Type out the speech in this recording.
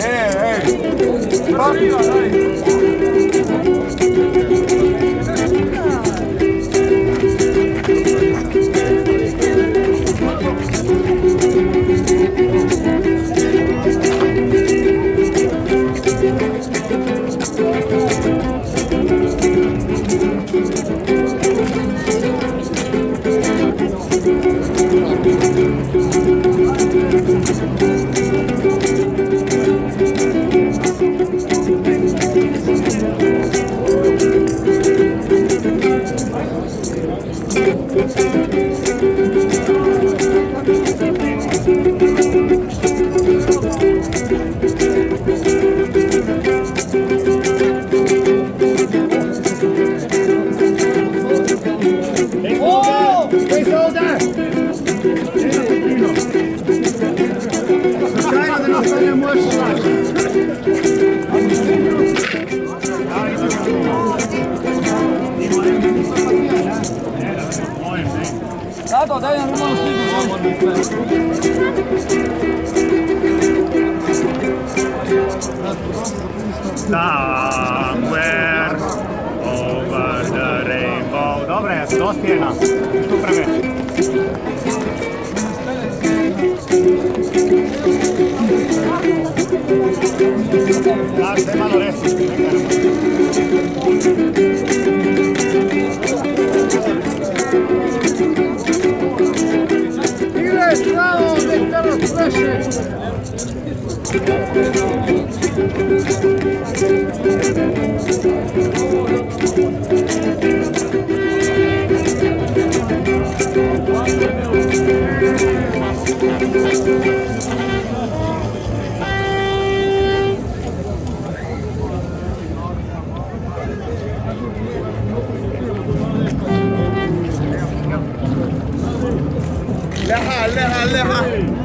É, é. Pra Tato, daj nam malo. Somewhere over the rainbow. Dobre, dospjena. Tu prve. Leha, leha, leha.